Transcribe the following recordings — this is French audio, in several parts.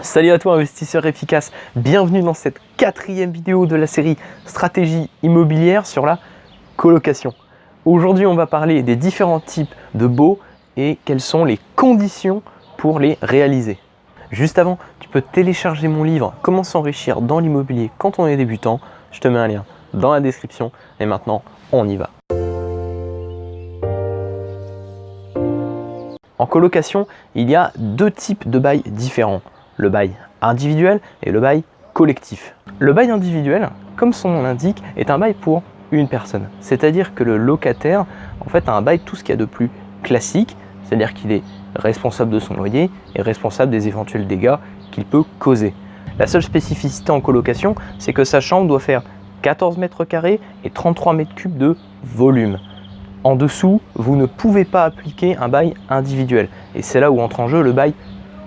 Salut à toi investisseur efficace, bienvenue dans cette quatrième vidéo de la série Stratégie immobilière sur la colocation. Aujourd'hui on va parler des différents types de baux et quelles sont les conditions pour les réaliser. Juste avant, tu peux télécharger mon livre Comment s'enrichir dans l'immobilier quand on est débutant. Je te mets un lien dans la description et maintenant on y va. En colocation, il y a deux types de bails différents le bail individuel et le bail collectif. Le bail individuel, comme son nom l'indique, est un bail pour une personne. C'est-à-dire que le locataire, en fait, a un bail tout ce qu'il y a de plus classique, c'est-à-dire qu'il est responsable de son loyer et responsable des éventuels dégâts qu'il peut causer. La seule spécificité en colocation, c'est que sa chambre doit faire 14 mètres carrés et 33 mètres cubes de volume. En dessous, vous ne pouvez pas appliquer un bail individuel. Et c'est là où entre en jeu le bail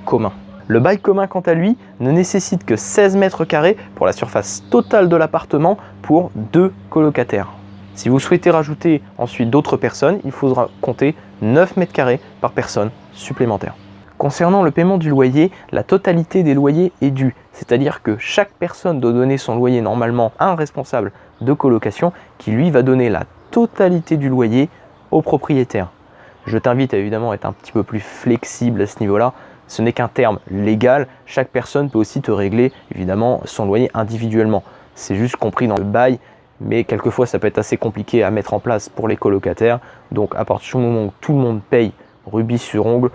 commun. Le bail commun, quant à lui, ne nécessite que 16 mètres carrés pour la surface totale de l'appartement pour deux colocataires. Si vous souhaitez rajouter ensuite d'autres personnes, il faudra compter 9 mètres carrés par personne supplémentaire. Concernant le paiement du loyer, la totalité des loyers est due, c'est-à-dire que chaque personne doit donner son loyer normalement à un responsable de colocation qui lui va donner la totalité du loyer au propriétaire. Je t'invite à évidemment être un petit peu plus flexible à ce niveau-là, ce n'est qu'un terme légal. Chaque personne peut aussi te régler évidemment son loyer individuellement. C'est juste compris dans le bail, mais quelquefois ça peut être assez compliqué à mettre en place pour les colocataires. Donc à partir du moment où tout le monde paye rubis sur ongle,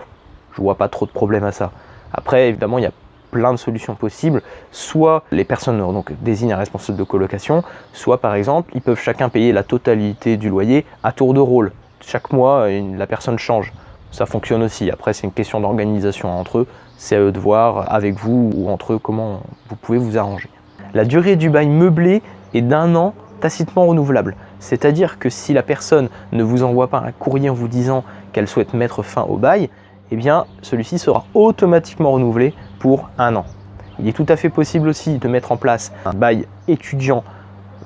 je vois pas trop de problème à ça. Après évidemment il y a plein de solutions possibles. Soit les personnes désignent un responsable de colocation, soit par exemple ils peuvent chacun payer la totalité du loyer à tour de rôle. Chaque mois la personne change ça fonctionne aussi. Après, c'est une question d'organisation entre eux. C'est à eux de voir avec vous ou entre eux comment vous pouvez vous arranger. La durée du bail meublé est d'un an tacitement renouvelable. C'est-à-dire que si la personne ne vous envoie pas un courrier en vous disant qu'elle souhaite mettre fin au bail, eh bien celui-ci sera automatiquement renouvelé pour un an. Il est tout à fait possible aussi de mettre en place un bail étudiant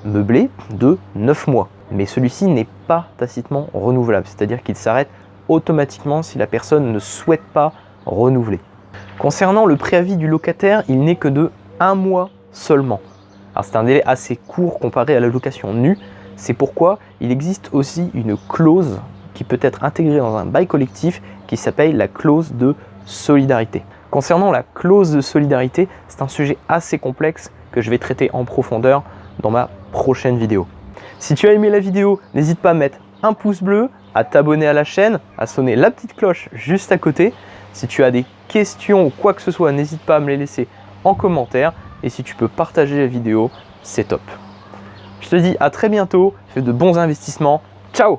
meublé de 9 mois. Mais celui-ci n'est pas tacitement renouvelable, c'est-à-dire qu'il s'arrête automatiquement si la personne ne souhaite pas renouveler. Concernant le préavis du locataire, il n'est que de un mois seulement. c'est un délai assez court comparé à la location nue. C'est pourquoi il existe aussi une clause qui peut être intégrée dans un bail collectif qui s'appelle la clause de solidarité. Concernant la clause de solidarité, c'est un sujet assez complexe que je vais traiter en profondeur dans ma prochaine vidéo. Si tu as aimé la vidéo, n'hésite pas à mettre un pouce bleu, à t'abonner à la chaîne, à sonner la petite cloche juste à côté. Si tu as des questions ou quoi que ce soit, n'hésite pas à me les laisser en commentaire. Et si tu peux partager la vidéo, c'est top. Je te dis à très bientôt, fais de bons investissements. Ciao